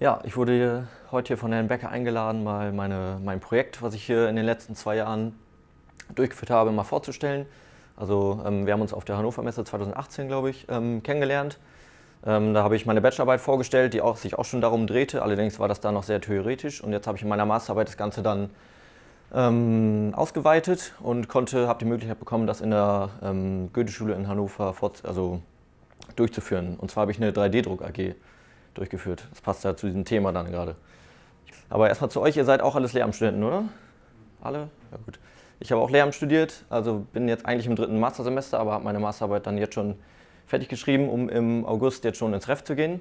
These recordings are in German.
Ja, ich wurde heute hier von Herrn Becker eingeladen, mal meine, mein Projekt, was ich hier in den letzten zwei Jahren durchgeführt habe, mal vorzustellen. Also ähm, wir haben uns auf der Hannover Messe 2018, glaube ich, ähm, kennengelernt. Ähm, da habe ich meine Bachelorarbeit vorgestellt, die auch, sich auch schon darum drehte. Allerdings war das da noch sehr theoretisch und jetzt habe ich in meiner Masterarbeit das Ganze dann ähm, ausgeweitet und konnte, habe die Möglichkeit bekommen, das in der ähm, Goethe-Schule in Hannover also durchzuführen. Und zwar habe ich eine 3D-Druck AG durchgeführt. Das passt ja zu diesem Thema dann gerade. Aber erstmal zu euch, ihr seid auch alles Lehramtsstudenten, oder? Alle? Ja gut. Ich habe auch Lehramt studiert, also bin jetzt eigentlich im dritten Mastersemester, aber habe meine Masterarbeit dann jetzt schon fertig geschrieben, um im August jetzt schon ins Ref zu gehen.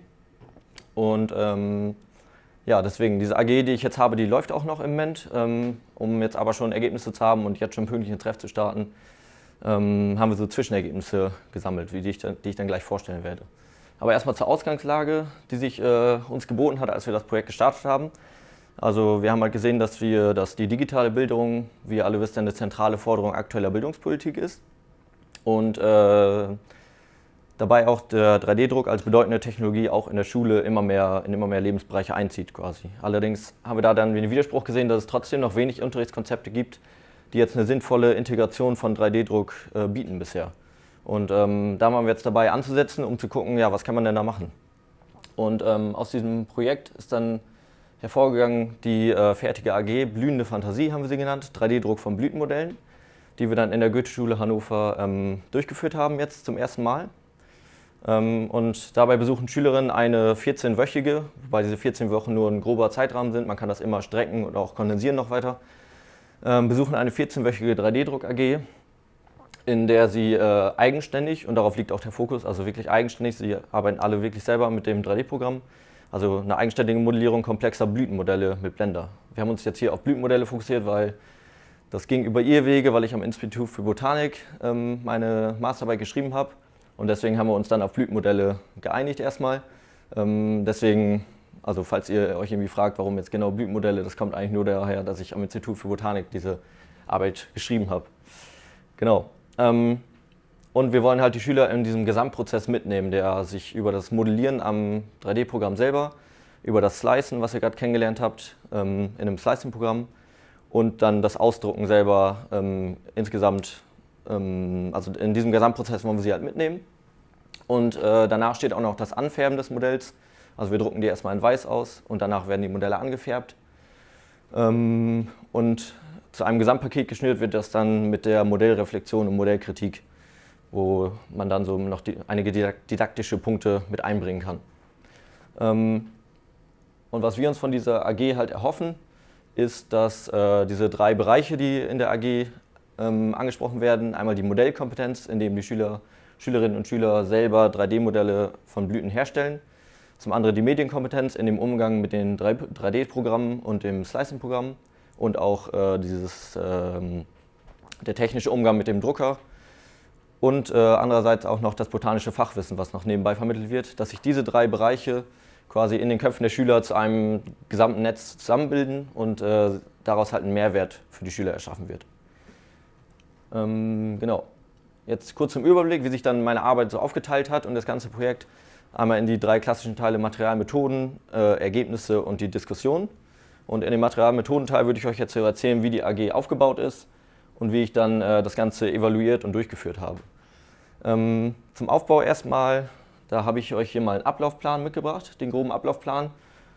Und ähm, ja, deswegen, diese AG, die ich jetzt habe, die läuft auch noch im Moment. Ähm, um jetzt aber schon Ergebnisse zu haben und jetzt schon pünktlich ins Treff zu starten, ähm, haben wir so Zwischenergebnisse gesammelt, die ich, dann, die ich dann gleich vorstellen werde. Aber erstmal zur Ausgangslage, die sich äh, uns geboten hat, als wir das Projekt gestartet haben. Also wir haben halt gesehen, dass, wir, dass die digitale Bildung, wie ihr alle wisst, eine zentrale Forderung aktueller Bildungspolitik ist. Und äh, dabei auch der 3D-Druck als bedeutende Technologie auch in der Schule immer mehr, in immer mehr Lebensbereiche einzieht quasi. Allerdings haben wir da dann den Widerspruch gesehen, dass es trotzdem noch wenig Unterrichtskonzepte gibt, die jetzt eine sinnvolle Integration von 3D-Druck äh, bieten bisher. Und ähm, da waren wir jetzt dabei anzusetzen, um zu gucken, ja, was kann man denn da machen. Und ähm, aus diesem Projekt ist dann hervorgegangen die äh, fertige AG Blühende Fantasie, haben wir sie genannt, 3D-Druck von Blütenmodellen, die wir dann in der Goethe-Schule Hannover ähm, durchgeführt haben jetzt zum ersten Mal. Ähm, und dabei besuchen Schülerinnen eine 14-wöchige, wobei diese 14 Wochen nur ein grober Zeitrahmen sind, man kann das immer strecken und auch kondensieren noch weiter, ähm, besuchen eine 14-wöchige 3D-Druck-AG, in der sie äh, eigenständig, und darauf liegt auch der Fokus, also wirklich eigenständig, sie arbeiten alle wirklich selber mit dem 3D-Programm, also eine eigenständige Modellierung komplexer Blütenmodelle mit Blender. Wir haben uns jetzt hier auf Blütenmodelle fokussiert, weil das ging über ihr Wege, weil ich am Institut für Botanik ähm, meine Masterarbeit geschrieben habe und deswegen haben wir uns dann auf Blütenmodelle geeinigt erstmal. Ähm, deswegen, also falls ihr euch irgendwie fragt, warum jetzt genau Blütenmodelle, das kommt eigentlich nur daher, dass ich am Institut für Botanik diese Arbeit geschrieben habe. Genau. Ähm, und wir wollen halt die Schüler in diesem Gesamtprozess mitnehmen, der sich über das Modellieren am 3D-Programm selber, über das Slicen, was ihr gerade kennengelernt habt, ähm, in einem Slicing-Programm und dann das Ausdrucken selber ähm, insgesamt also in diesem Gesamtprozess wollen wir sie halt mitnehmen. Und äh, danach steht auch noch das Anfärben des Modells. Also wir drucken die erstmal in weiß aus und danach werden die Modelle angefärbt. Und zu einem Gesamtpaket geschnürt wird das dann mit der Modellreflexion und Modellkritik, wo man dann so noch die, einige didaktische Punkte mit einbringen kann. Ähm, und was wir uns von dieser AG halt erhoffen, ist, dass äh, diese drei Bereiche, die in der AG ähm, angesprochen werden. Einmal die Modellkompetenz, indem die Schüler, Schülerinnen und Schüler selber 3D-Modelle von Blüten herstellen. Zum anderen die Medienkompetenz in dem Umgang mit den 3D-Programmen und dem Slicing-Programm und auch äh, dieses, äh, der technische Umgang mit dem Drucker. Und äh, andererseits auch noch das botanische Fachwissen, was noch nebenbei vermittelt wird, dass sich diese drei Bereiche quasi in den Köpfen der Schüler zu einem gesamten Netz zusammenbilden und äh, daraus halt ein Mehrwert für die Schüler erschaffen wird. Ähm, genau. Jetzt kurz zum Überblick, wie sich dann meine Arbeit so aufgeteilt hat und das ganze Projekt. Einmal in die drei klassischen Teile Material, Methoden, äh, Ergebnisse und die Diskussion. Und in dem Material-Methodenteil würde ich euch jetzt erzählen, wie die AG aufgebaut ist und wie ich dann äh, das Ganze evaluiert und durchgeführt habe. Ähm, zum Aufbau erstmal, da habe ich euch hier mal einen Ablaufplan mitgebracht, den groben Ablaufplan,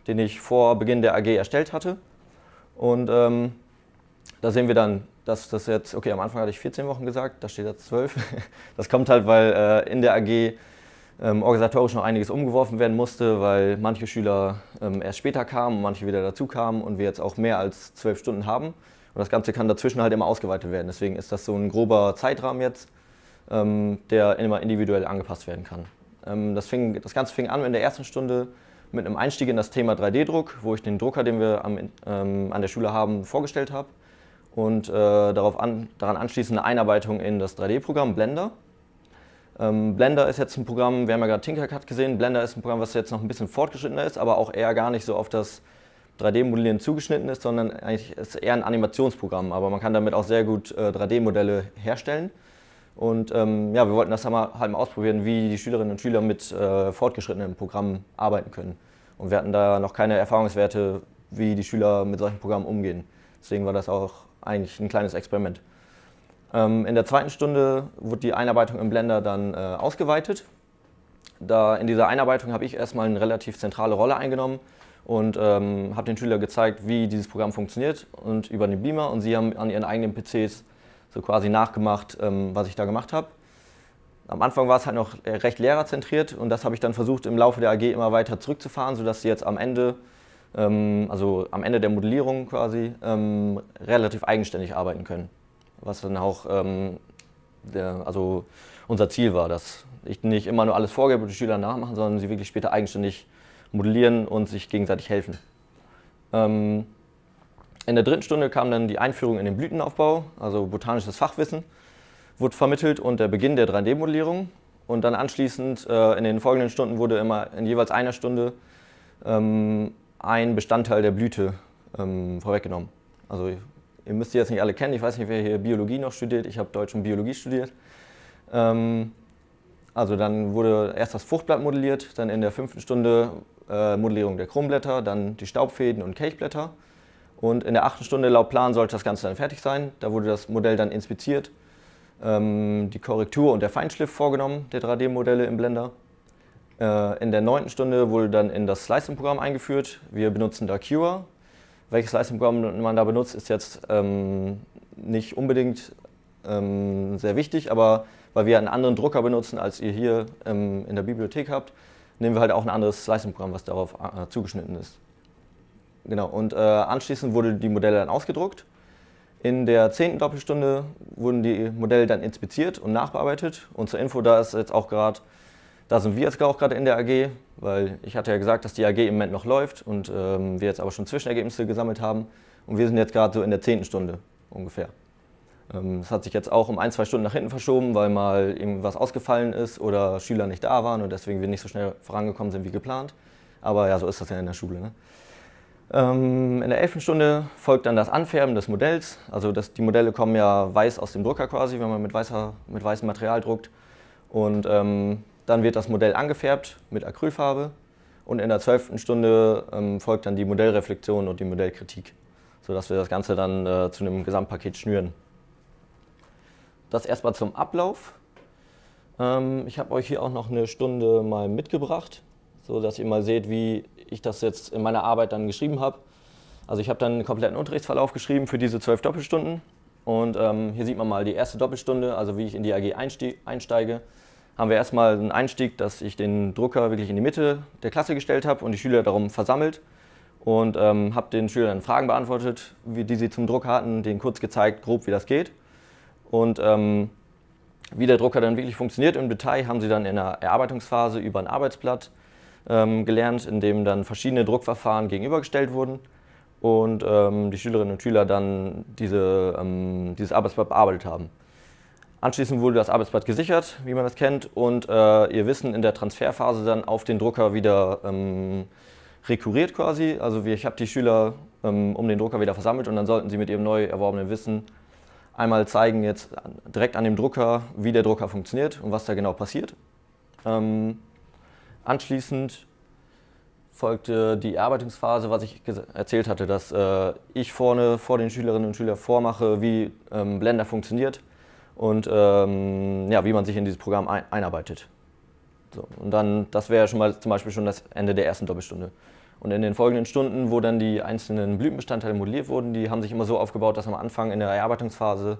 den ich vor Beginn der AG erstellt hatte. Und ähm, da sehen wir dann dass das jetzt, okay, am Anfang hatte ich 14 Wochen gesagt, da steht jetzt 12. Das kommt halt, weil äh, in der AG ähm, organisatorisch noch einiges umgeworfen werden musste, weil manche Schüler ähm, erst später kamen und manche wieder dazu kamen und wir jetzt auch mehr als 12 Stunden haben. Und das Ganze kann dazwischen halt immer ausgeweitet werden. Deswegen ist das so ein grober Zeitrahmen jetzt, ähm, der immer individuell angepasst werden kann. Ähm, das, fing, das Ganze fing an in der ersten Stunde mit einem Einstieg in das Thema 3D-Druck, wo ich den Drucker, den wir am, ähm, an der Schule haben, vorgestellt habe und äh, darauf an, daran anschließend eine Einarbeitung in das 3D-Programm Blender. Ähm, Blender ist jetzt ein Programm, wir haben ja gerade Tinkercad gesehen, Blender ist ein Programm, was jetzt noch ein bisschen fortgeschrittener ist, aber auch eher gar nicht so auf das 3D-Modellieren zugeschnitten ist, sondern eigentlich ist eher ein Animationsprogramm, aber man kann damit auch sehr gut äh, 3D-Modelle herstellen. Und ähm, ja, wir wollten das halt mal ausprobieren, wie die Schülerinnen und Schüler mit äh, fortgeschrittenen Programmen arbeiten können. Und wir hatten da noch keine Erfahrungswerte, wie die Schüler mit solchen Programmen umgehen. Deswegen war das auch eigentlich ein kleines Experiment. Ähm, in der zweiten Stunde wurde die Einarbeitung im Blender dann äh, ausgeweitet. Da in dieser Einarbeitung habe ich erstmal eine relativ zentrale Rolle eingenommen und ähm, habe den Schülern gezeigt, wie dieses Programm funktioniert und über den Beamer und sie haben an ihren eigenen PCs so quasi nachgemacht, ähm, was ich da gemacht habe. Am Anfang war es halt noch recht lehrerzentriert und das habe ich dann versucht im Laufe der AG immer weiter zurückzufahren, sodass sie jetzt am Ende, ähm, also am Ende der Modellierung quasi, ähm, relativ eigenständig arbeiten können. Was dann auch ähm, der, also unser Ziel war, dass ich nicht immer nur alles vorgebe und die Schüler nachmachen, sondern sie wirklich später eigenständig modellieren und sich gegenseitig helfen. Ähm, in der dritten Stunde kam dann die Einführung in den Blütenaufbau, also botanisches Fachwissen, wurde vermittelt und der Beginn der 3D-Modellierung. Und dann anschließend äh, in den folgenden Stunden wurde immer in jeweils einer Stunde ähm, ein Bestandteil der Blüte ähm, vorweggenommen. Also ihr müsst die jetzt nicht alle kennen, ich weiß nicht, wer hier Biologie noch studiert, ich habe Deutsch und Biologie studiert. Ähm, also dann wurde erst das Fruchtblatt modelliert, dann in der fünften Stunde äh, Modellierung der Krumblätter, dann die Staubfäden und Kelchblätter. Und in der achten Stunde laut Plan sollte das Ganze dann fertig sein. Da wurde das Modell dann inspiziert, ähm, die Korrektur und der Feinschliff vorgenommen der 3D-Modelle im Blender. Äh, in der neunten Stunde wurde dann in das Slicing-Programm eingeführt. Wir benutzen da Cure. Welches Slicing-Programm man da benutzt, ist jetzt ähm, nicht unbedingt ähm, sehr wichtig, aber weil wir einen anderen Drucker benutzen, als ihr hier ähm, in der Bibliothek habt, nehmen wir halt auch ein anderes Slicing-Programm, was darauf äh, zugeschnitten ist. Genau, und äh, anschließend wurden die Modelle dann ausgedruckt. In der zehnten Doppelstunde wurden die Modelle dann inspiziert und nachbearbeitet. Und zur Info, da ist jetzt auch gerade, da sind wir jetzt auch gerade in der AG, weil ich hatte ja gesagt, dass die AG im Moment noch läuft und ähm, wir jetzt aber schon Zwischenergebnisse gesammelt haben. Und wir sind jetzt gerade so in der zehnten Stunde ungefähr. Ähm, das hat sich jetzt auch um ein, zwei Stunden nach hinten verschoben, weil mal irgendwas ausgefallen ist oder Schüler nicht da waren und deswegen wir nicht so schnell vorangekommen sind wie geplant. Aber ja, so ist das ja in der Schule. Ne? Ähm, in der elften Stunde folgt dann das Anfärben des Modells. Also das, die Modelle kommen ja weiß aus dem Drucker quasi, wenn man mit, weißer, mit weißem Material druckt. Und ähm, dann wird das Modell angefärbt mit Acrylfarbe. Und in der zwölften Stunde ähm, folgt dann die Modellreflexion und die Modellkritik, sodass wir das Ganze dann äh, zu einem Gesamtpaket schnüren. Das erstmal zum Ablauf. Ähm, ich habe euch hier auch noch eine Stunde mal mitgebracht, sodass ihr mal seht, wie ich das jetzt in meiner Arbeit dann geschrieben habe. Also ich habe dann einen kompletten Unterrichtsverlauf geschrieben für diese zwölf Doppelstunden. Und ähm, hier sieht man mal die erste Doppelstunde, also wie ich in die AG einsteige. Haben wir erstmal einen Einstieg, dass ich den Drucker wirklich in die Mitte der Klasse gestellt habe und die Schüler darum versammelt. Und ähm, habe den Schülern Fragen beantwortet, wie, die sie zum Druck hatten, denen kurz gezeigt, grob wie das geht. Und ähm, wie der Drucker dann wirklich funktioniert im Detail, haben sie dann in der Erarbeitungsphase über ein Arbeitsblatt ähm, gelernt, in dem dann verschiedene Druckverfahren gegenübergestellt wurden und ähm, die Schülerinnen und Schüler dann diese, ähm, dieses Arbeitsblatt bearbeitet haben. Anschließend wurde das Arbeitsblatt gesichert, wie man das kennt, und äh, ihr Wissen in der Transferphase dann auf den Drucker wieder ähm, rekurriert quasi. Also ich habe die Schüler ähm, um den Drucker wieder versammelt und dann sollten sie mit ihrem neu erworbenen Wissen einmal zeigen jetzt direkt an dem Drucker, wie der Drucker funktioniert und was da genau passiert. Ähm, Anschließend folgte die Erarbeitungsphase, was ich erzählt hatte, dass äh, ich vorne vor den Schülerinnen und Schülern vormache, wie ähm, Blender funktioniert und ähm, ja, wie man sich in dieses Programm ein einarbeitet. So, und dann, das wäre schon mal zum Beispiel schon das Ende der ersten Doppelstunde. Und in den folgenden Stunden, wo dann die einzelnen Blütenbestandteile modelliert wurden, die haben sich immer so aufgebaut, dass am Anfang in der Erarbeitungsphase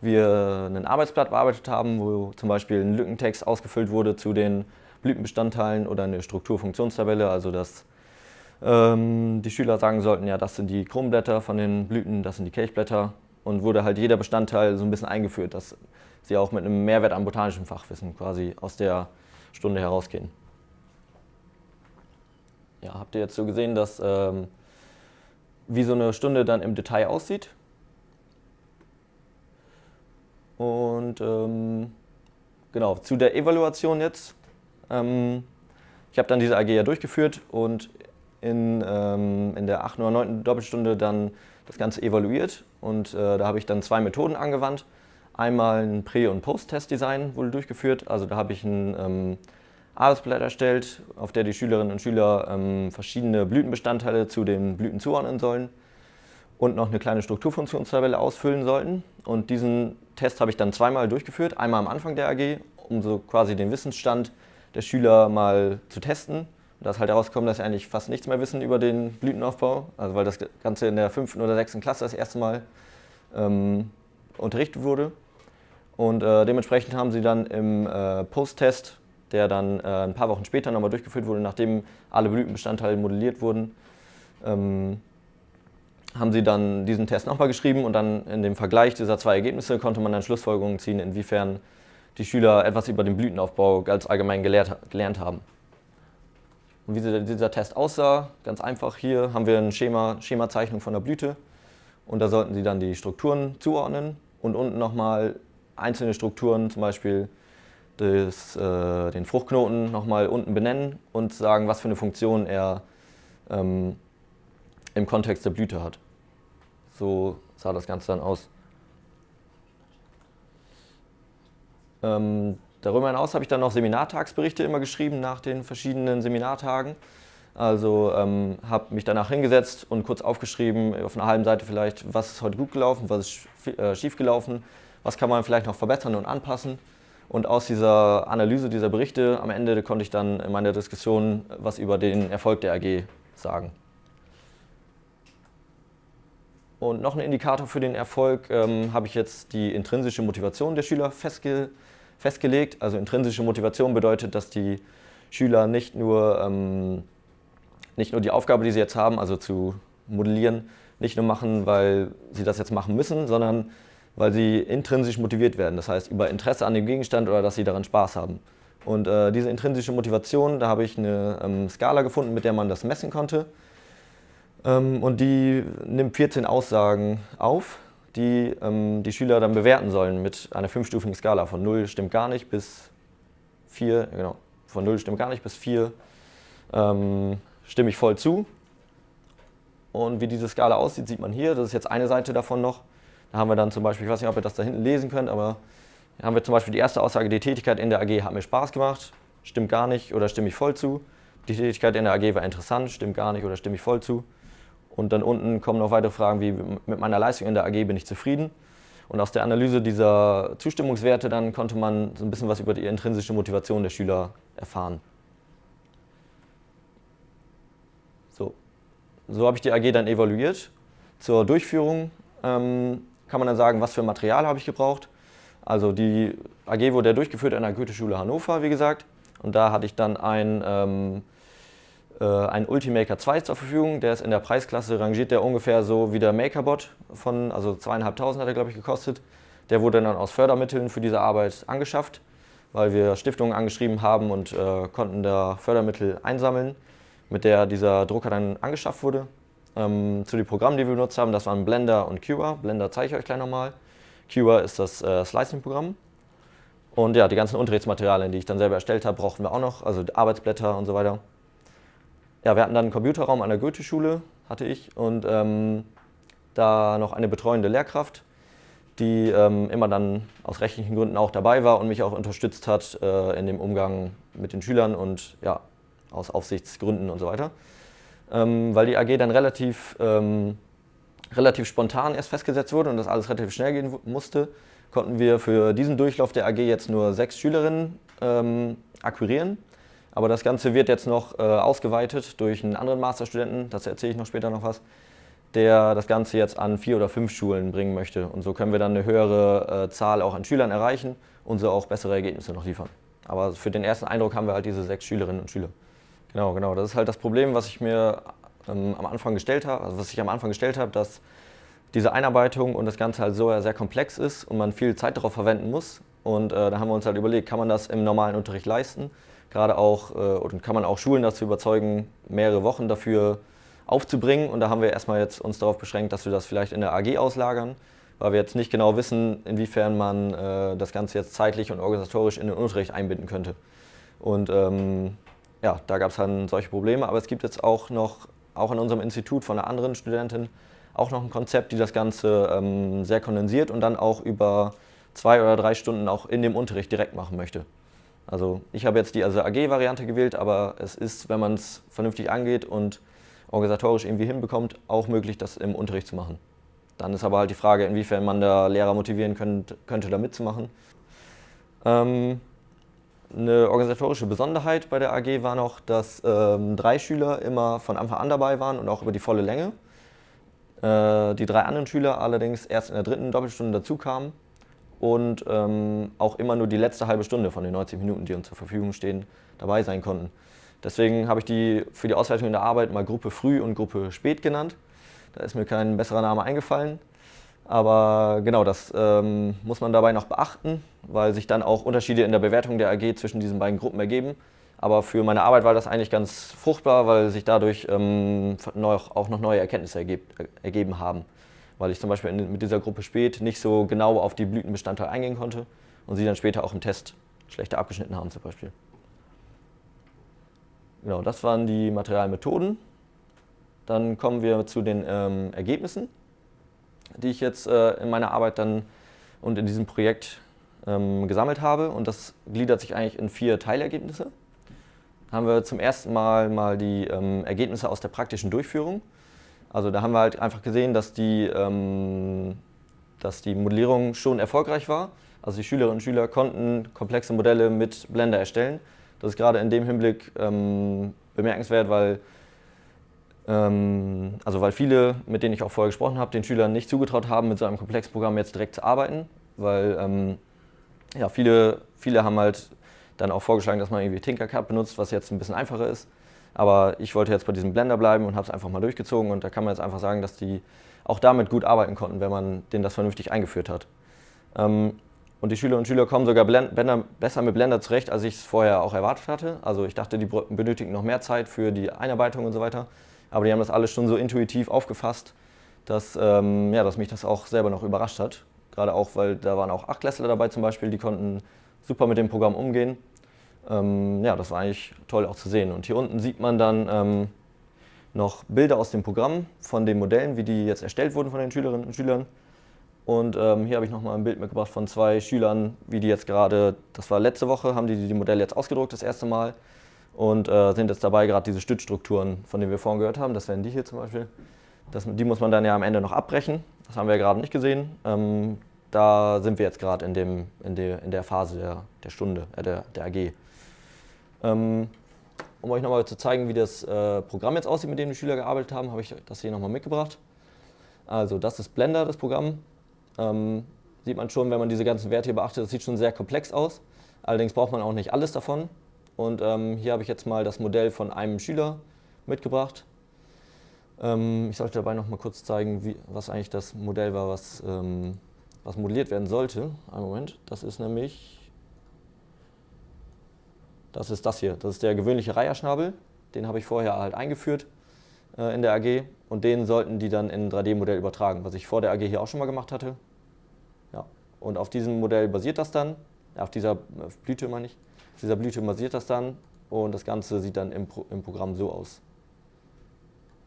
wir ein Arbeitsblatt bearbeitet haben, wo zum Beispiel ein Lückentext ausgefüllt wurde zu den Blütenbestandteilen oder eine Strukturfunktionstabelle, also dass ähm, die Schüler sagen sollten, ja, das sind die Krumblätter von den Blüten, das sind die Kelchblätter und wurde halt jeder Bestandteil so ein bisschen eingeführt, dass sie auch mit einem Mehrwert an botanischem Fachwissen quasi aus der Stunde herausgehen. Ja, habt ihr jetzt so gesehen, dass ähm, wie so eine Stunde dann im Detail aussieht? Und ähm, genau, zu der Evaluation jetzt. Ähm, ich habe dann diese AG ja durchgeführt und in, ähm, in der 8. oder 9. Doppelstunde dann das Ganze evaluiert und äh, da habe ich dann zwei Methoden angewandt. Einmal ein Prä- und Post-Test-Design wurde durchgeführt, also da habe ich ein ähm, Arbeitsblatt erstellt, auf der die Schülerinnen und Schüler ähm, verschiedene Blütenbestandteile zu den Blüten zuordnen sollen und noch eine kleine Strukturfunktionstabelle ausfüllen sollten. Und diesen Test habe ich dann zweimal durchgeführt, einmal am Anfang der AG, um so quasi den Wissensstand der Schüler mal zu testen. Da ist halt herausgekommen, dass sie eigentlich fast nichts mehr wissen über den Blütenaufbau, also weil das Ganze in der fünften oder sechsten Klasse das erste Mal ähm, unterrichtet wurde. Und äh, dementsprechend haben sie dann im äh, Post-Test, der dann äh, ein paar Wochen später nochmal durchgeführt wurde, nachdem alle Blütenbestandteile modelliert wurden, ähm, haben sie dann diesen Test nochmal geschrieben und dann in dem Vergleich dieser zwei Ergebnisse konnte man dann Schlussfolgerungen ziehen, inwiefern die Schüler etwas über den Blütenaufbau ganz allgemein gelehrt, gelernt haben. Und wie dieser Test aussah, ganz einfach, hier haben wir eine Schema, Schemazeichnung von der Blüte und da sollten Sie dann die Strukturen zuordnen und unten nochmal einzelne Strukturen, zum Beispiel des, äh, den Fruchtknoten nochmal unten benennen und sagen, was für eine Funktion er ähm, im Kontext der Blüte hat. So sah das Ganze dann aus. Ähm, darüber hinaus habe ich dann noch Seminartagsberichte immer geschrieben nach den verschiedenen Seminartagen. Also ähm, habe mich danach hingesetzt und kurz aufgeschrieben, auf einer halben Seite vielleicht, was ist heute gut gelaufen, was ist äh, schief gelaufen, was kann man vielleicht noch verbessern und anpassen. Und aus dieser Analyse dieser Berichte am Ende konnte ich dann in meiner Diskussion was über den Erfolg der AG sagen. Und noch ein Indikator für den Erfolg ähm, habe ich jetzt die intrinsische Motivation der Schüler festge festgelegt. Also intrinsische Motivation bedeutet, dass die Schüler nicht nur, ähm, nicht nur die Aufgabe, die sie jetzt haben, also zu modellieren, nicht nur machen, weil sie das jetzt machen müssen, sondern weil sie intrinsisch motiviert werden. Das heißt, über Interesse an dem Gegenstand oder dass sie daran Spaß haben. Und äh, diese intrinsische Motivation, da habe ich eine ähm, Skala gefunden, mit der man das messen konnte. Ähm, und die nimmt 14 Aussagen auf, die ähm, die Schüler dann bewerten sollen mit einer fünfstufigen Skala von 0 stimmt gar nicht bis 4, genau, von 0 stimmt gar nicht bis 4 ähm, stimme ich voll zu. Und wie diese Skala aussieht, sieht man hier. Das ist jetzt eine Seite davon noch. Da haben wir dann zum Beispiel, ich weiß nicht, ob ihr das da hinten lesen könnt, aber hier haben wir zum Beispiel die erste Aussage, die Tätigkeit in der AG hat mir Spaß gemacht, stimmt gar nicht oder stimme ich voll zu. Die Tätigkeit in der AG war interessant, stimmt gar nicht oder stimme ich voll zu. Und dann unten kommen noch weitere Fragen wie, mit meiner Leistung in der AG bin ich zufrieden. Und aus der Analyse dieser Zustimmungswerte dann konnte man so ein bisschen was über die intrinsische Motivation der Schüler erfahren. So, so habe ich die AG dann evaluiert. Zur Durchführung ähm, kann man dann sagen, was für Material habe ich gebraucht. Also die AG wurde ja durchgeführt an der Goethe-Schule Hannover, wie gesagt. Und da hatte ich dann ein ähm, äh, ein Ultimaker 2 zur Verfügung. Der ist in der Preisklasse, rangiert der ungefähr so wie der MakerBot von, also zweieinhalbtausend hat er glaube ich gekostet. Der wurde dann aus Fördermitteln für diese Arbeit angeschafft, weil wir Stiftungen angeschrieben haben und äh, konnten da Fördermittel einsammeln, mit der dieser Drucker dann angeschafft wurde. Ähm, zu den Programmen, die wir benutzt haben, das waren Blender und Cura. Blender zeige ich euch gleich nochmal. Cura ist das äh, Slicing-Programm. Und ja, die ganzen Unterrichtsmaterialien, die ich dann selber erstellt habe, brauchten wir auch noch, also Arbeitsblätter und so weiter ja, wir hatten dann einen Computerraum an der Goethe-Schule, hatte ich, und ähm, da noch eine betreuende Lehrkraft, die ähm, immer dann aus rechtlichen Gründen auch dabei war und mich auch unterstützt hat äh, in dem Umgang mit den Schülern und ja, aus Aufsichtsgründen und so weiter. Ähm, weil die AG dann relativ, ähm, relativ spontan erst festgesetzt wurde und das alles relativ schnell gehen musste, konnten wir für diesen Durchlauf der AG jetzt nur sechs Schülerinnen ähm, akquirieren aber das Ganze wird jetzt noch äh, ausgeweitet durch einen anderen Masterstudenten, das erzähle ich noch später noch was, der das Ganze jetzt an vier oder fünf Schulen bringen möchte. Und so können wir dann eine höhere äh, Zahl auch an Schülern erreichen und so auch bessere Ergebnisse noch liefern. Aber für den ersten Eindruck haben wir halt diese sechs Schülerinnen und Schüler. Genau, genau. Das ist halt das Problem, was ich mir ähm, am Anfang gestellt habe, also was ich am Anfang gestellt habe, dass diese Einarbeitung und das Ganze halt so sehr komplex ist und man viel Zeit darauf verwenden muss. Und äh, da haben wir uns halt überlegt, kann man das im normalen Unterricht leisten? Gerade auch, äh, oder kann man auch Schulen dazu überzeugen, mehrere Wochen dafür aufzubringen. Und da haben wir erstmal jetzt uns darauf beschränkt, dass wir das vielleicht in der AG auslagern, weil wir jetzt nicht genau wissen, inwiefern man äh, das Ganze jetzt zeitlich und organisatorisch in den Unterricht einbinden könnte. Und ähm, ja, da gab es dann solche Probleme. Aber es gibt jetzt auch noch, auch in unserem Institut von einer anderen Studentin, auch noch ein Konzept, die das Ganze ähm, sehr kondensiert und dann auch über zwei oder drei Stunden auch in dem Unterricht direkt machen möchte. Also ich habe jetzt die also AG-Variante gewählt, aber es ist, wenn man es vernünftig angeht und organisatorisch irgendwie hinbekommt, auch möglich, das im Unterricht zu machen. Dann ist aber halt die Frage, inwiefern man da Lehrer motivieren könnte, könnte da mitzumachen. Ähm, eine organisatorische Besonderheit bei der AG war noch, dass ähm, drei Schüler immer von Anfang an dabei waren und auch über die volle Länge. Äh, die drei anderen Schüler allerdings erst in der dritten Doppelstunde dazu kamen und ähm, auch immer nur die letzte halbe Stunde von den 90 Minuten, die uns zur Verfügung stehen, dabei sein konnten. Deswegen habe ich die für die Auswertung in der Arbeit mal Gruppe Früh und Gruppe Spät genannt. Da ist mir kein besserer Name eingefallen. Aber genau, das ähm, muss man dabei noch beachten, weil sich dann auch Unterschiede in der Bewertung der AG zwischen diesen beiden Gruppen ergeben. Aber für meine Arbeit war das eigentlich ganz fruchtbar, weil sich dadurch ähm, auch noch neue Erkenntnisse ergeb, ergeben haben weil ich zum Beispiel mit dieser Gruppe Spät nicht so genau auf die Blütenbestandteile eingehen konnte und sie dann später auch im Test schlechter abgeschnitten haben zum Beispiel. Genau, das waren die Materialmethoden. Dann kommen wir zu den ähm, Ergebnissen, die ich jetzt äh, in meiner Arbeit dann und in diesem Projekt ähm, gesammelt habe. Und das gliedert sich eigentlich in vier Teilergebnisse. Haben wir zum ersten Mal mal die ähm, Ergebnisse aus der praktischen Durchführung. Also da haben wir halt einfach gesehen, dass die, ähm, dass die Modellierung schon erfolgreich war. Also die Schülerinnen und Schüler konnten komplexe Modelle mit Blender erstellen. Das ist gerade in dem Hinblick ähm, bemerkenswert, weil, ähm, also weil viele, mit denen ich auch vorher gesprochen habe, den Schülern nicht zugetraut haben, mit so einem komplexen Programm jetzt direkt zu arbeiten. Weil ähm, ja, viele, viele haben halt dann auch vorgeschlagen, dass man irgendwie Tinkercad benutzt, was jetzt ein bisschen einfacher ist. Aber ich wollte jetzt bei diesem Blender bleiben und habe es einfach mal durchgezogen und da kann man jetzt einfach sagen, dass die auch damit gut arbeiten konnten, wenn man denen das vernünftig eingeführt hat. Ähm, und die Schülerinnen und Schüler kommen sogar Blender, besser mit Blender zurecht, als ich es vorher auch erwartet hatte. Also ich dachte, die benötigen noch mehr Zeit für die Einarbeitung und so weiter. Aber die haben das alles schon so intuitiv aufgefasst, dass, ähm, ja, dass mich das auch selber noch überrascht hat. Gerade auch, weil da waren auch Achtklässler dabei zum Beispiel, die konnten super mit dem Programm umgehen. Ähm, ja, das war eigentlich toll auch zu sehen. Und hier unten sieht man dann ähm, noch Bilder aus dem Programm von den Modellen, wie die jetzt erstellt wurden von den Schülerinnen und Schülern. Und ähm, hier habe ich nochmal ein Bild mitgebracht von zwei Schülern, wie die jetzt gerade, das war letzte Woche, haben die die Modelle jetzt ausgedruckt das erste Mal und äh, sind jetzt dabei, gerade diese Stützstrukturen, von denen wir vorhin gehört haben, das wären die hier zum Beispiel, das, die muss man dann ja am Ende noch abbrechen, das haben wir ja gerade nicht gesehen. Ähm, da sind wir jetzt gerade in, in, der, in der Phase der, der Stunde, äh, der, der AG. Ähm, um euch nochmal zu zeigen, wie das äh, Programm jetzt aussieht, mit dem die Schüler gearbeitet haben, habe ich das hier nochmal mitgebracht. Also das ist Blender, das Programm. Ähm, sieht man schon, wenn man diese ganzen Werte hier beachtet, das sieht schon sehr komplex aus. Allerdings braucht man auch nicht alles davon. Und ähm, hier habe ich jetzt mal das Modell von einem Schüler mitgebracht. Ähm, ich sollte dabei noch mal kurz zeigen, wie, was eigentlich das Modell war, was, ähm, was modelliert werden sollte. Einen Moment, das ist nämlich das ist das hier. Das ist der gewöhnliche Reiherschnabel. Den habe ich vorher halt eingeführt äh, in der AG und den sollten die dann in ein 3D-Modell übertragen, was ich vor der AG hier auch schon mal gemacht hatte. Ja. Und auf diesem Modell basiert das dann, auf dieser Blüte meine ich, auf dieser Blüte basiert das dann und das Ganze sieht dann im, Pro im Programm so aus.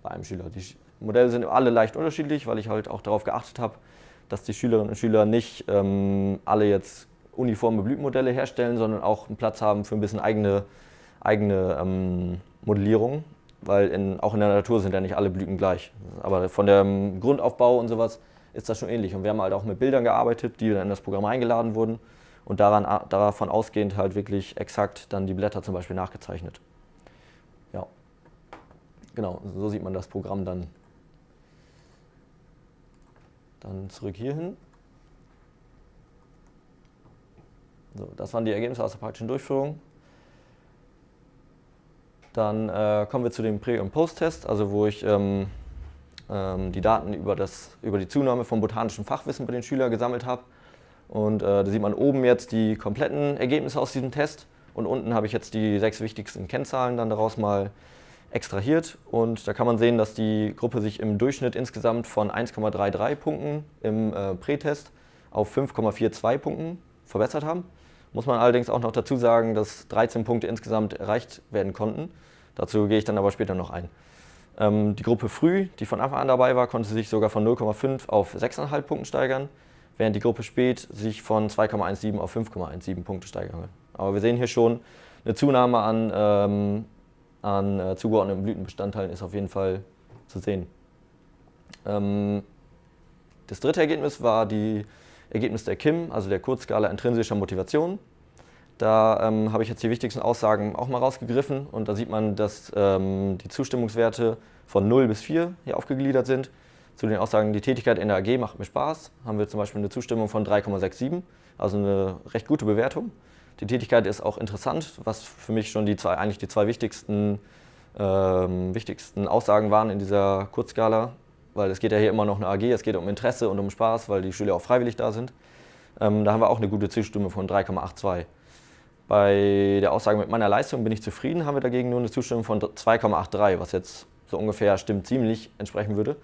Bei einem Schüler. Die Modelle sind alle leicht unterschiedlich, weil ich halt auch darauf geachtet habe, dass die Schülerinnen und Schüler nicht ähm, alle jetzt uniforme Blütenmodelle herstellen, sondern auch einen Platz haben für ein bisschen eigene, eigene ähm, Modellierung, weil in, auch in der Natur sind ja nicht alle Blüten gleich. Aber von dem Grundaufbau und sowas ist das schon ähnlich. Und wir haben halt auch mit Bildern gearbeitet, die dann in das Programm eingeladen wurden und daran, davon ausgehend halt wirklich exakt dann die Blätter zum Beispiel nachgezeichnet. Ja, genau, so sieht man das Programm dann. Dann zurück hierhin. So, das waren die Ergebnisse aus der praktischen Durchführung. Dann äh, kommen wir zu dem Prä- und Post-Test, also wo ich ähm, ähm, die Daten über, das, über die Zunahme von botanischem Fachwissen bei den Schülern gesammelt habe. Und äh, da sieht man oben jetzt die kompletten Ergebnisse aus diesem Test und unten habe ich jetzt die sechs wichtigsten Kennzahlen dann daraus mal extrahiert. Und da kann man sehen, dass die Gruppe sich im Durchschnitt insgesamt von 1,33 Punkten im äh, Prätest auf 5,42 Punkten verbessert haben. Muss man allerdings auch noch dazu sagen, dass 13 Punkte insgesamt erreicht werden konnten. Dazu gehe ich dann aber später noch ein. Ähm, die Gruppe Früh, die von Anfang an dabei war, konnte sich sogar von 0,5 auf 6,5 Punkten steigern, während die Gruppe Spät sich von 2,17 auf 5,17 Punkte steigern Aber wir sehen hier schon, eine Zunahme an, ähm, an äh, zugeordneten Blütenbestandteilen ist auf jeden Fall zu sehen. Ähm, das dritte Ergebnis war die Ergebnis der KIM, also der Kurzskala intrinsischer Motivation. Da ähm, habe ich jetzt die wichtigsten Aussagen auch mal rausgegriffen und da sieht man, dass ähm, die Zustimmungswerte von 0 bis 4 hier aufgegliedert sind. Zu den Aussagen, die Tätigkeit in der AG macht mir Spaß, haben wir zum Beispiel eine Zustimmung von 3,67, also eine recht gute Bewertung. Die Tätigkeit ist auch interessant, was für mich schon die zwei, eigentlich die zwei wichtigsten, ähm, wichtigsten Aussagen waren in dieser Kurzskala, weil es geht ja hier immer noch eine AG, es geht um Interesse und um Spaß, weil die Schüler auch freiwillig da sind. Ähm, da haben wir auch eine gute Zustimmung von 3,82. Bei der Aussage mit meiner Leistung bin ich zufrieden, haben wir dagegen nur eine Zustimmung von 2,83, was jetzt so ungefähr stimmt ziemlich entsprechen würde.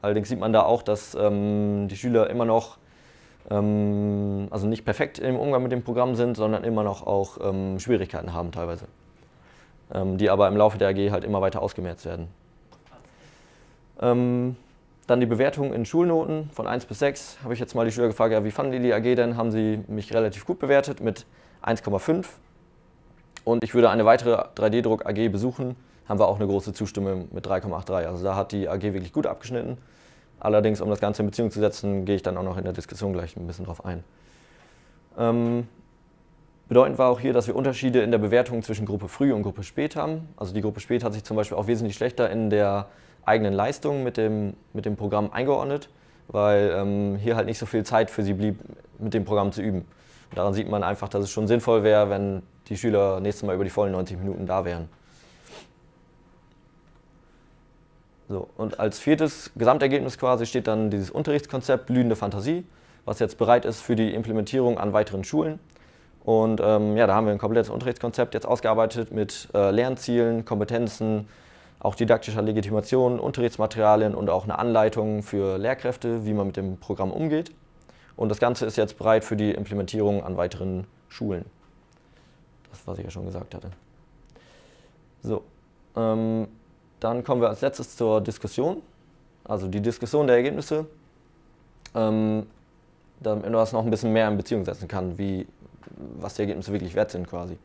Allerdings sieht man da auch, dass ähm, die Schüler immer noch, ähm, also nicht perfekt im Umgang mit dem Programm sind, sondern immer noch auch ähm, Schwierigkeiten haben teilweise, ähm, die aber im Laufe der AG halt immer weiter ausgemerzt werden. Ähm, dann die Bewertung in Schulnoten von 1 bis 6. Habe ich jetzt mal die Schüler gefragt, ja, wie fanden die die AG denn? Haben sie mich relativ gut bewertet mit 1,5. Und ich würde eine weitere 3D-Druck AG besuchen, haben wir auch eine große Zustimmung mit 3,83. Also da hat die AG wirklich gut abgeschnitten. Allerdings, um das Ganze in Beziehung zu setzen, gehe ich dann auch noch in der Diskussion gleich ein bisschen drauf ein. Ähm, bedeutend war auch hier, dass wir Unterschiede in der Bewertung zwischen Gruppe Früh und Gruppe Spät haben. Also die Gruppe Spät hat sich zum Beispiel auch wesentlich schlechter in der eigenen Leistung mit dem, mit dem Programm eingeordnet, weil ähm, hier halt nicht so viel Zeit für sie blieb, mit dem Programm zu üben. Und daran sieht man einfach, dass es schon sinnvoll wäre, wenn die Schüler nächstes Mal über die vollen 90 Minuten da wären. So, und als viertes Gesamtergebnis quasi steht dann dieses Unterrichtskonzept Blühende Fantasie, was jetzt bereit ist für die Implementierung an weiteren Schulen. Und ähm, ja, da haben wir ein komplettes Unterrichtskonzept jetzt ausgearbeitet mit äh, Lernzielen, Kompetenzen, auch didaktischer Legitimation, Unterrichtsmaterialien und auch eine Anleitung für Lehrkräfte, wie man mit dem Programm umgeht. Und das Ganze ist jetzt bereit für die Implementierung an weiteren Schulen. Das, was ich ja schon gesagt hatte. So, ähm, dann kommen wir als letztes zur Diskussion, also die Diskussion der Ergebnisse, ähm, damit man das noch ein bisschen mehr in Beziehung setzen kann, wie, was die Ergebnisse wirklich wert sind quasi.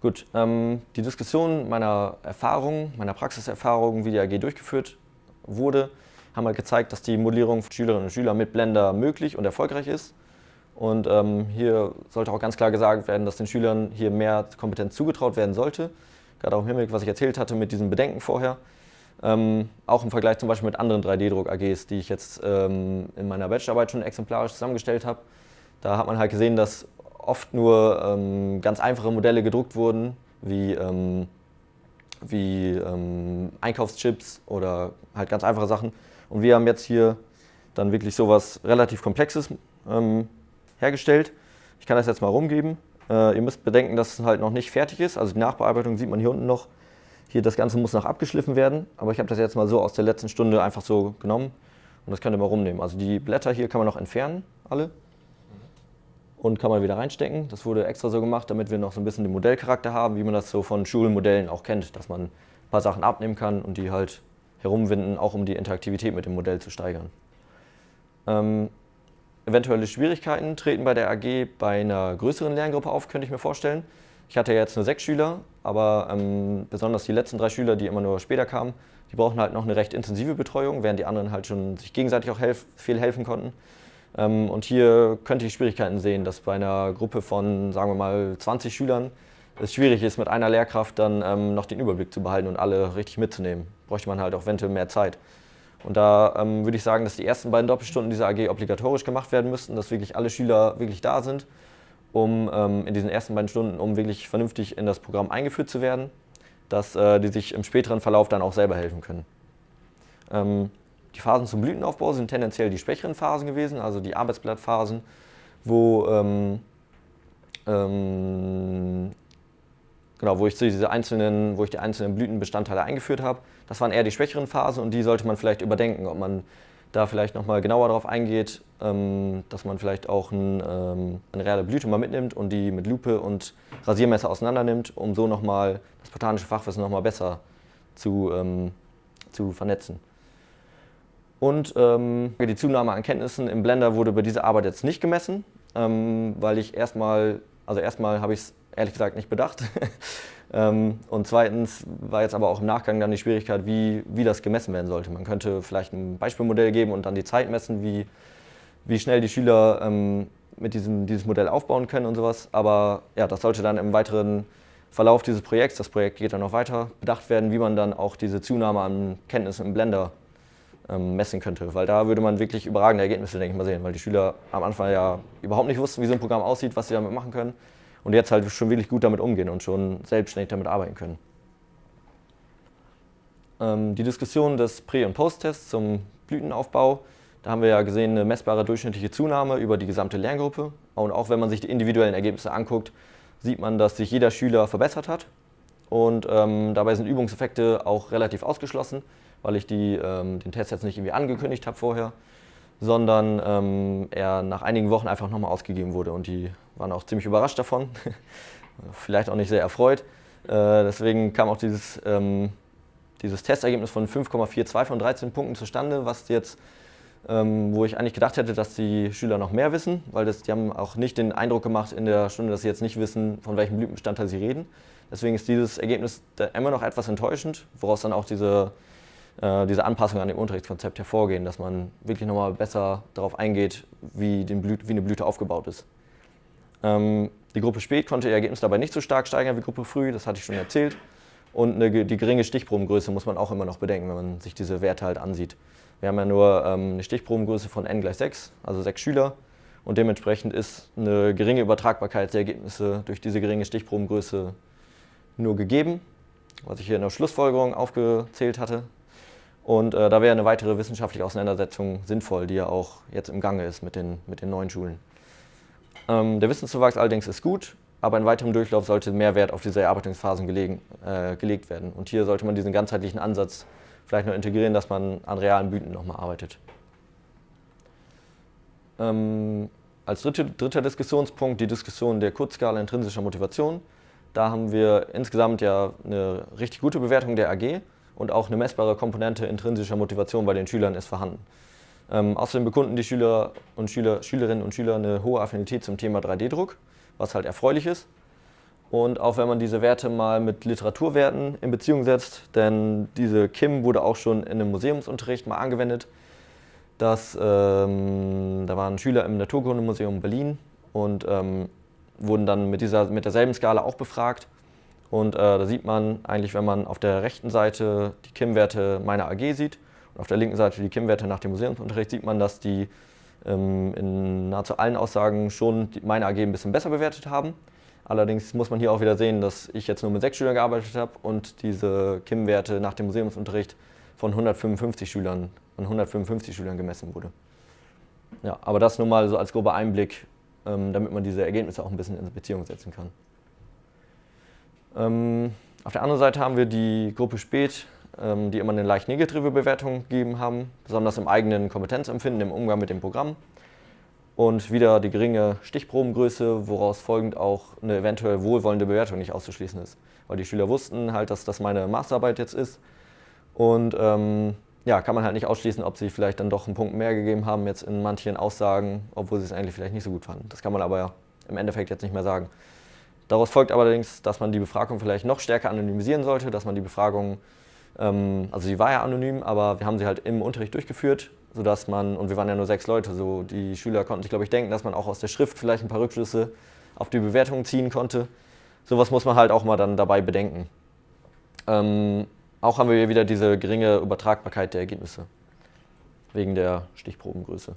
Gut, ähm, die Diskussion meiner Erfahrungen, meiner Praxiserfahrungen, wie die AG durchgeführt wurde, haben halt gezeigt, dass die Modellierung für Schülerinnen und Schüler mit Blender möglich und erfolgreich ist. Und ähm, hier sollte auch ganz klar gesagt werden, dass den Schülern hier mehr Kompetenz zugetraut werden sollte gerade auch im Hinblick, was ich erzählt hatte mit diesen Bedenken vorher. Ähm, auch im Vergleich zum Beispiel mit anderen 3D-Druck-AGs, die ich jetzt ähm, in meiner Bachelorarbeit schon exemplarisch zusammengestellt habe. Da hat man halt gesehen, dass oft nur ähm, ganz einfache Modelle gedruckt wurden, wie, ähm, wie ähm, Einkaufschips oder halt ganz einfache Sachen. Und wir haben jetzt hier dann wirklich sowas relativ Komplexes ähm, hergestellt. Ich kann das jetzt mal rumgeben. Äh, ihr müsst bedenken, dass es halt noch nicht fertig ist. Also die Nachbearbeitung sieht man hier unten noch. Hier, das Ganze muss noch abgeschliffen werden. Aber ich habe das jetzt mal so aus der letzten Stunde einfach so genommen. Und das könnt ihr mal rumnehmen. Also die Blätter hier kann man noch entfernen, alle. Und kann man wieder reinstecken. Das wurde extra so gemacht, damit wir noch so ein bisschen den Modellcharakter haben, wie man das so von Schulmodellen auch kennt. Dass man ein paar Sachen abnehmen kann und die halt herumwinden, auch um die Interaktivität mit dem Modell zu steigern. Ähm, Eventuelle Schwierigkeiten treten bei der AG bei einer größeren Lerngruppe auf, könnte ich mir vorstellen. Ich hatte jetzt nur sechs Schüler, aber ähm, besonders die letzten drei Schüler, die immer nur später kamen, die brauchen halt noch eine recht intensive Betreuung, während die anderen halt schon sich gegenseitig auch helf viel helfen konnten. Ähm, und hier könnte ich Schwierigkeiten sehen, dass bei einer Gruppe von, sagen wir mal, 20 Schülern es schwierig ist, mit einer Lehrkraft dann ähm, noch den Überblick zu behalten und alle richtig mitzunehmen. Bräuchte man halt auch eventuell mehr Zeit. Und da ähm, würde ich sagen, dass die ersten beiden Doppelstunden dieser AG obligatorisch gemacht werden müssten, dass wirklich alle Schüler wirklich da sind, um ähm, in diesen ersten beiden Stunden, um wirklich vernünftig in das Programm eingeführt zu werden, dass äh, die sich im späteren Verlauf dann auch selber helfen können. Ähm, die Phasen zum Blütenaufbau sind tendenziell die schwächeren Phasen gewesen, also die Arbeitsblattphasen, wo ähm, ähm, genau, wo ich diese einzelnen, wo ich die einzelnen Blütenbestandteile eingeführt habe. Das waren eher die schwächeren Phasen und die sollte man vielleicht überdenken, ob man da vielleicht nochmal genauer darauf eingeht, ähm, dass man vielleicht auch ein, ähm, eine reale Blüte mal mitnimmt und die mit Lupe und Rasiermesser auseinander nimmt, um so nochmal das botanische Fachwissen nochmal besser zu, ähm, zu vernetzen. Und ähm, die Zunahme an Kenntnissen im Blender wurde bei dieser Arbeit jetzt nicht gemessen, ähm, weil ich erstmal Also erstmal habe ich es ehrlich gesagt nicht bedacht. Ähm, und zweitens war jetzt aber auch im Nachgang dann die Schwierigkeit, wie, wie das gemessen werden sollte. Man könnte vielleicht ein Beispielmodell geben und dann die Zeit messen, wie, wie schnell die Schüler ähm, mit diesem dieses Modell aufbauen können und sowas. Aber ja, das sollte dann im weiteren Verlauf dieses Projekts, das Projekt geht dann noch weiter, bedacht werden, wie man dann auch diese Zunahme an Kenntnissen im Blender messen könnte. Weil da würde man wirklich überragende Ergebnisse, denke ich mal, sehen. Weil die Schüler am Anfang ja überhaupt nicht wussten, wie so ein Programm aussieht, was sie damit machen können. Und jetzt halt schon wirklich gut damit umgehen und schon selbstständig damit arbeiten können. Ähm, die Diskussion des Prä- und Post-Tests zum Blütenaufbau, da haben wir ja gesehen eine messbare durchschnittliche Zunahme über die gesamte Lerngruppe. Und auch wenn man sich die individuellen Ergebnisse anguckt, sieht man, dass sich jeder Schüler verbessert hat. Und ähm, dabei sind Übungseffekte auch relativ ausgeschlossen weil ich die, ähm, den Test jetzt nicht irgendwie angekündigt habe vorher, sondern ähm, er nach einigen Wochen einfach nochmal ausgegeben wurde und die waren auch ziemlich überrascht davon, vielleicht auch nicht sehr erfreut. Äh, deswegen kam auch dieses, ähm, dieses Testergebnis von 5,42 von 13 Punkten zustande, was jetzt, ähm, wo ich eigentlich gedacht hätte, dass die Schüler noch mehr wissen, weil das, die haben auch nicht den Eindruck gemacht in der Stunde, dass sie jetzt nicht wissen, von welchem Blütenbestandteil sie reden. Deswegen ist dieses Ergebnis immer noch etwas enttäuschend, woraus dann auch diese äh, diese Anpassung an dem Unterrichtskonzept hervorgehen, dass man wirklich nochmal besser darauf eingeht, wie, wie, eine Blüte aufgebaut ist. Ähm, die Gruppe Spät konnte ihr Ergebnis dabei nicht so stark steigern wie Gruppe Früh, das hatte ich schon erzählt. Und eine, die geringe Stichprobengröße muss man auch immer noch bedenken, wenn man sich diese Werte halt ansieht. Wir haben ja nur ähm, eine Stichprobengröße von n gleich 6, also 6 Schüler. Und dementsprechend ist eine geringe Übertragbarkeit der Ergebnisse durch diese geringe Stichprobengröße nur gegeben, was ich hier in der Schlussfolgerung aufgezählt hatte. Und äh, da wäre eine weitere wissenschaftliche Auseinandersetzung sinnvoll, die ja auch jetzt im Gange ist mit den, mit den neuen Schulen. Ähm, der Wissenszuwachs allerdings ist gut, aber in weiterem Durchlauf sollte mehr Wert auf diese Erarbeitungsphasen gelegen, äh, gelegt werden. Und hier sollte man diesen ganzheitlichen Ansatz vielleicht noch integrieren, dass man an realen Blüten nochmal arbeitet. Ähm, als dritte, dritter Diskussionspunkt die Diskussion der Kurzskala intrinsischer Motivation. Da haben wir insgesamt ja eine richtig gute Bewertung der AG und auch eine messbare Komponente intrinsischer Motivation bei den Schülern ist vorhanden. Ähm, außerdem bekunden die Schüler und Schüler, Schülerinnen und Schüler eine hohe Affinität zum Thema 3D-Druck, was halt erfreulich ist. Und auch wenn man diese Werte mal mit Literaturwerten in Beziehung setzt, denn diese KIM wurde auch schon in einem Museumsunterricht mal angewendet, dass, ähm, da waren Schüler im Naturkundemuseum Berlin und ähm, wurden dann mit, dieser, mit derselben Skala auch befragt und äh, da sieht man eigentlich, wenn man auf der rechten Seite die KIM-Werte meiner AG sieht und auf der linken Seite die KIM-Werte nach dem Museumsunterricht, sieht man, dass die ähm, in nahezu allen Aussagen schon meine AG ein bisschen besser bewertet haben. Allerdings muss man hier auch wieder sehen, dass ich jetzt nur mit sechs Schülern gearbeitet habe und diese KIM-Werte nach dem Museumsunterricht von 155 Schülern, von 155 Schülern gemessen wurde. Ja, aber das nur mal so als grober Einblick, ähm, damit man diese Ergebnisse auch ein bisschen in Beziehung setzen kann. Ähm, auf der anderen Seite haben wir die Gruppe Spät, ähm, die immer eine leicht negative Bewertung gegeben haben, besonders im eigenen Kompetenzempfinden, im Umgang mit dem Programm. Und wieder die geringe Stichprobengröße, woraus folgend auch eine eventuell wohlwollende Bewertung nicht auszuschließen ist. Weil die Schüler wussten halt, dass das meine Masterarbeit jetzt ist. Und ähm, ja, kann man halt nicht ausschließen, ob sie vielleicht dann doch einen Punkt mehr gegeben haben jetzt in manchen Aussagen, obwohl sie es eigentlich vielleicht nicht so gut fanden. Das kann man aber im Endeffekt jetzt nicht mehr sagen. Daraus folgt allerdings, dass man die Befragung vielleicht noch stärker anonymisieren sollte, dass man die Befragung, ähm, also sie war ja anonym, aber wir haben sie halt im Unterricht durchgeführt, sodass man, und wir waren ja nur sechs Leute, so die Schüler konnten sich, glaube ich, denken, dass man auch aus der Schrift vielleicht ein paar Rückschlüsse auf die Bewertung ziehen konnte. Sowas muss man halt auch mal dann dabei bedenken. Ähm, auch haben wir hier wieder diese geringe Übertragbarkeit der Ergebnisse, wegen der Stichprobengröße.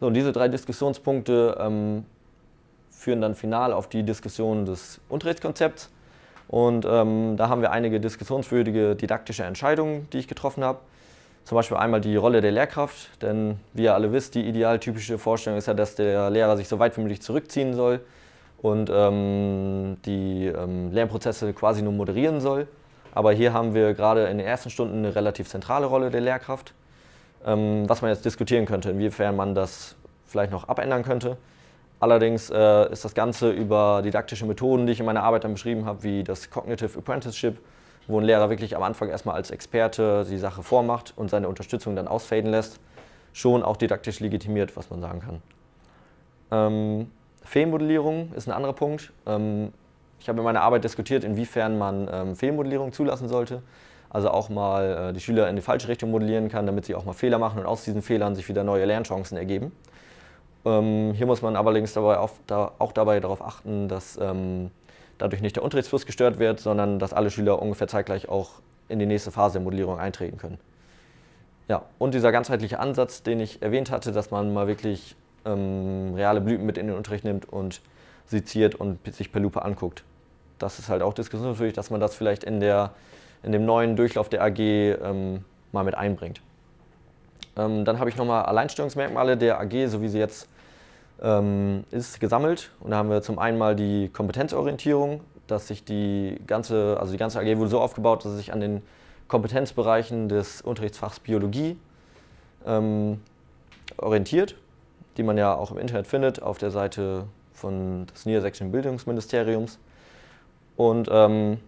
So, und diese drei Diskussionspunkte ähm, führen dann final auf die Diskussion des Unterrichtskonzepts. Und ähm, da haben wir einige diskussionswürdige didaktische Entscheidungen, die ich getroffen habe. Zum Beispiel einmal die Rolle der Lehrkraft, denn wie ihr alle wisst, die idealtypische Vorstellung ist ja, dass der Lehrer sich so weit wie möglich zurückziehen soll und ähm, die ähm, Lernprozesse quasi nur moderieren soll. Aber hier haben wir gerade in den ersten Stunden eine relativ zentrale Rolle der Lehrkraft, ähm, was man jetzt diskutieren könnte, inwiefern man das vielleicht noch abändern könnte. Allerdings äh, ist das Ganze über didaktische Methoden, die ich in meiner Arbeit dann beschrieben habe, wie das Cognitive Apprenticeship, wo ein Lehrer wirklich am Anfang erstmal als Experte die Sache vormacht und seine Unterstützung dann ausfaden lässt, schon auch didaktisch legitimiert, was man sagen kann. Ähm, Fehlenmodellierung ist ein anderer Punkt. Ähm, ich habe in meiner Arbeit diskutiert, inwiefern man ähm, Fehlmodellierung zulassen sollte. Also auch mal äh, die Schüler in die falsche Richtung modellieren kann, damit sie auch mal Fehler machen und aus diesen Fehlern sich wieder neue Lernchancen ergeben. Ähm, hier muss man allerdings dabei auch, da, auch dabei darauf achten, dass ähm, dadurch nicht der Unterrichtsfluss gestört wird, sondern dass alle Schüler ungefähr zeitgleich auch in die nächste Phase der Modellierung eintreten können. Ja, und dieser ganzheitliche Ansatz, den ich erwähnt hatte, dass man mal wirklich ähm, reale Blüten mit in den Unterricht nimmt und seziert und sich per Lupe anguckt. Das ist halt auch diskussionswürdig, dass man das vielleicht in, der, in dem neuen Durchlauf der AG ähm, mal mit einbringt. Ähm, dann habe ich nochmal Alleinstellungsmerkmale der AG, so wie sie jetzt ähm, ist, gesammelt. Und da haben wir zum einen mal die Kompetenzorientierung, dass sich die ganze, also die ganze AG wurde so aufgebaut, dass es sich an den Kompetenzbereichen des Unterrichtsfachs Biologie ähm, orientiert, die man ja auch im Internet findet, auf der Seite von des Niedersächsischen Bildungsministeriums. Und ähm,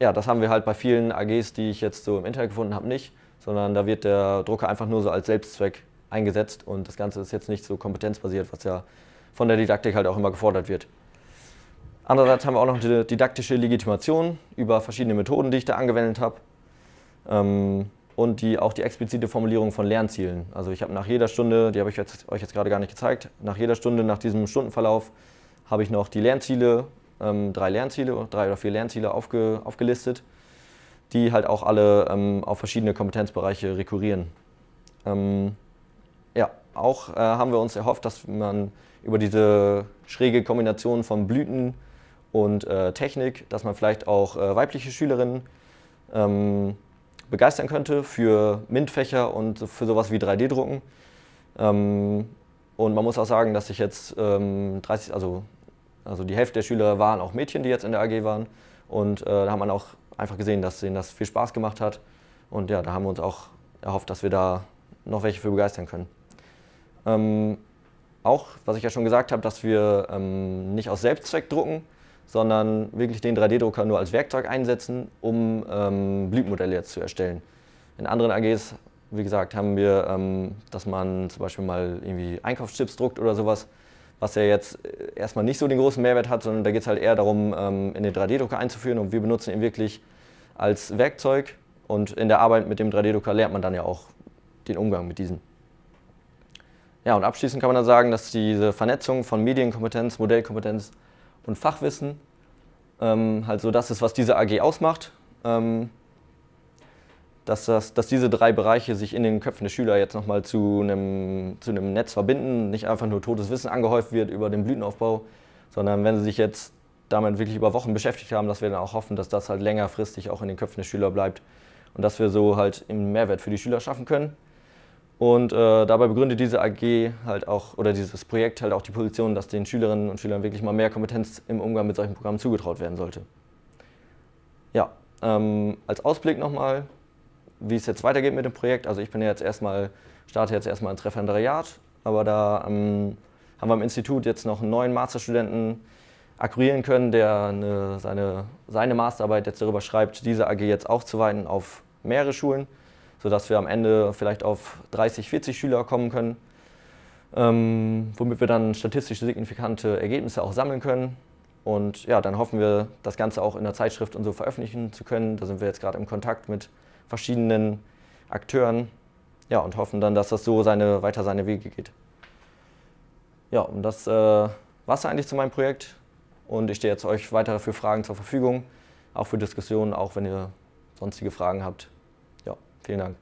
ja, das haben wir halt bei vielen AGs, die ich jetzt so im Internet gefunden habe, nicht, sondern da wird der Drucker einfach nur so als Selbstzweck eingesetzt und das Ganze ist jetzt nicht so kompetenzbasiert, was ja von der Didaktik halt auch immer gefordert wird. Andererseits haben wir auch noch eine didaktische Legitimation über verschiedene Methoden, die ich da angewendet habe. Ähm, und die, auch die explizite Formulierung von Lernzielen. Also ich habe nach jeder Stunde, die habe ich jetzt, euch jetzt gerade gar nicht gezeigt, nach jeder Stunde, nach diesem Stundenverlauf, habe ich noch die Lernziele, ähm, drei Lernziele, drei oder vier Lernziele aufge, aufgelistet, die halt auch alle ähm, auf verschiedene Kompetenzbereiche rekurrieren. Ähm, ja, auch äh, haben wir uns erhofft, dass man über diese schräge Kombination von Blüten und äh, Technik, dass man vielleicht auch äh, weibliche Schülerinnen ähm, begeistern könnte für MINT-Fächer und für sowas wie 3D-Drucken. Ähm, und man muss auch sagen, dass sich jetzt ähm, 30, also, also die Hälfte der Schüler waren auch Mädchen, die jetzt in der AG waren. Und äh, da hat man auch einfach gesehen, dass ihnen das viel Spaß gemacht hat. Und ja, da haben wir uns auch erhofft, dass wir da noch welche für begeistern können. Ähm, auch, was ich ja schon gesagt habe, dass wir ähm, nicht aus Selbstzweck drucken, sondern wirklich den 3D-Drucker nur als Werkzeug einsetzen, um ähm, Blütenmodelle jetzt zu erstellen. In anderen AGs, wie gesagt, haben wir, ähm, dass man zum Beispiel mal irgendwie Einkaufschips druckt oder sowas, was ja jetzt erstmal nicht so den großen Mehrwert hat, sondern da geht es halt eher darum, ähm, in den 3D-Drucker einzuführen und wir benutzen ihn wirklich als Werkzeug und in der Arbeit mit dem 3D-Drucker lernt man dann ja auch den Umgang mit diesen. Ja, und abschließend kann man dann sagen, dass diese Vernetzung von Medienkompetenz, Modellkompetenz und Fachwissen. Ähm, halt so das ist, was diese AG ausmacht. Ähm, dass, das, dass diese drei Bereiche sich in den Köpfen der Schüler jetzt nochmal zu einem, zu einem Netz verbinden, nicht einfach nur totes Wissen angehäuft wird über den Blütenaufbau, sondern wenn sie sich jetzt damit wirklich über Wochen beschäftigt haben, dass wir dann auch hoffen, dass das halt längerfristig auch in den Köpfen der Schüler bleibt und dass wir so halt einen Mehrwert für die Schüler schaffen können. Und äh, dabei begründet diese AG halt auch, oder dieses Projekt halt auch die Position, dass den Schülerinnen und Schülern wirklich mal mehr Kompetenz im Umgang mit solchen Programmen zugetraut werden sollte. Ja, ähm, als Ausblick nochmal, wie es jetzt weitergeht mit dem Projekt. Also ich bin ja jetzt erstmal, starte jetzt erstmal ins Referendariat, aber da ähm, haben wir im Institut jetzt noch einen neuen Masterstudenten akquirieren können, der eine, seine, seine Masterarbeit jetzt darüber schreibt, diese AG jetzt aufzuweiten auf mehrere Schulen sodass wir am Ende vielleicht auf 30, 40 Schüler kommen können, ähm, womit wir dann statistisch signifikante Ergebnisse auch sammeln können. Und ja, dann hoffen wir, das Ganze auch in der Zeitschrift und so veröffentlichen zu können. Da sind wir jetzt gerade im Kontakt mit verschiedenen Akteuren ja, und hoffen dann, dass das so seine, weiter seine Wege geht. Ja, und das äh, war es eigentlich zu meinem Projekt. Und ich stehe jetzt euch weiter für Fragen zur Verfügung, auch für Diskussionen, auch wenn ihr sonstige Fragen habt. Vielen Dank.